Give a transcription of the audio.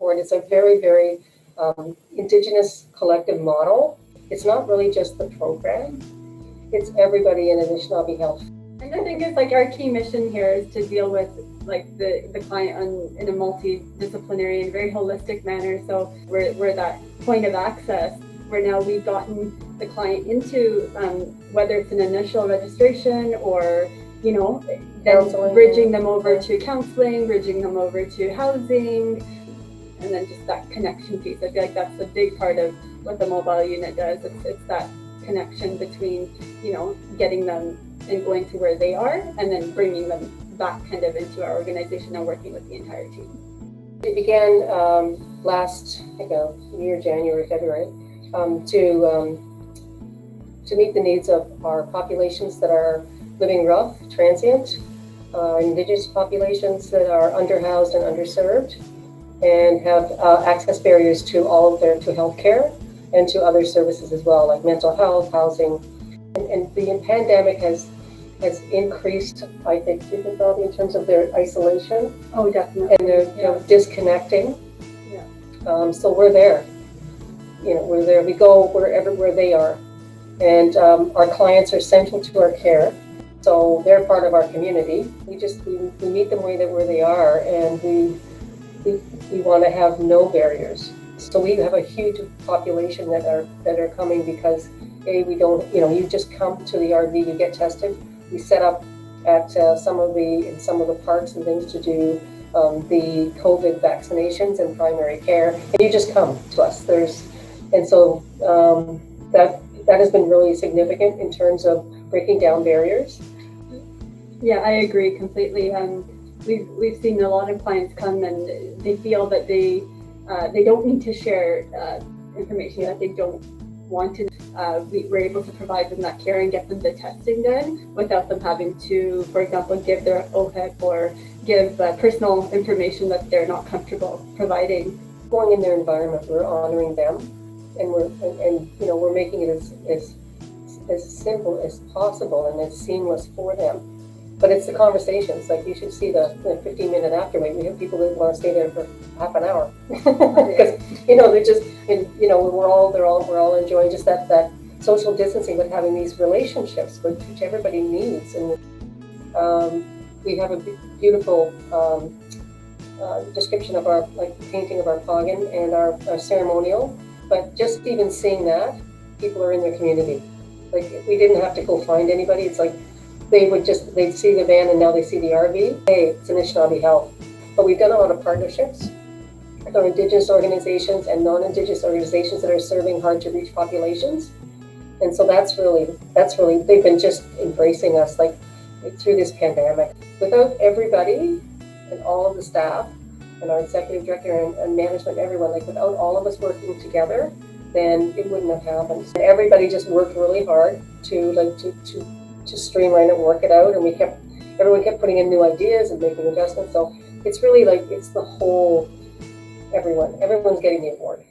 board. It's a very, very um, Indigenous collective model. It's not really just the program, it's everybody in Anishinaabe Health. And I think it's like our key mission here is to deal with like the, the client on, in a multidisciplinary and very holistic manner. So we're, we're that point of access where now we've gotten the client into um, whether it's an initial registration or you know then bridging them over to counseling, bridging them over to housing, and then just that connection piece. I feel like that's a big part of what the mobile unit does. It's, it's that connection between, you know, getting them and going to where they are and then bringing them back kind of into our organization and working with the entire team. It began um, last, I think, uh, year, January, February, um, to um, to meet the needs of our populations that are living rough, transient, uh, indigenous populations that are underhoused and underserved, and have uh, access barriers to all of their to healthcare and to other services as well, like mental health, housing, and, and the pandemic has has increased, I think, difficulty in terms of their isolation. Oh, definitely. And their yeah. you know, disconnecting. Yeah. Um, so we're there. You know, we're there. We go wherever where they are, and um, our clients are central to our care. So they're part of our community. We just we, we meet them where they where they are, and we we, we want to have no barriers. So we have a huge population that are that are coming because a we don't you know you just come to the RV you get tested. We set up at uh, some of the in some of the parks and things to do um, the COVID vaccinations and primary care, and you just come to us. There's and so um, that that has been really significant in terms of breaking down barriers. Yeah, I agree completely. Um, we've we've seen a lot of clients come and they feel that they uh, they don't need to share uh, information that they don't want to. Uh, we were able to provide them that care and get them the testing done without them having to, for example, give their OHIP or give uh, personal information that they're not comfortable providing. Going in their environment, we're honoring them, and we're and, and you know we're making it as as as simple as possible and as seamless for them. But it's the conversations. Like you should see the, the 15 minute afterwait. We have people that want to stay there for half an hour because you know they're just and you know we're all they're all we're all enjoying just that that social distancing, but having these relationships which, which everybody needs. And um, we have a beautiful um, uh, description of our like painting of our pagan and our, our ceremonial. But just even seeing that, people are in their community. Like we didn't have to go find anybody. It's like they would just, they'd see the van and now they see the RV. Hey, it's Anishinaabe Health. But we've done a lot of partnerships with our Indigenous organizations and non-Indigenous organizations that are serving hard to reach populations. And so that's really, that's really, they've been just embracing us like through this pandemic. Without everybody and all of the staff and our executive director and, and management, everyone, like without all of us working together, then it wouldn't have happened. And everybody just worked really hard to like to, to to streamline it work it out. And we kept, everyone kept putting in new ideas and making adjustments. So it's really like, it's the whole, everyone, everyone's getting the award.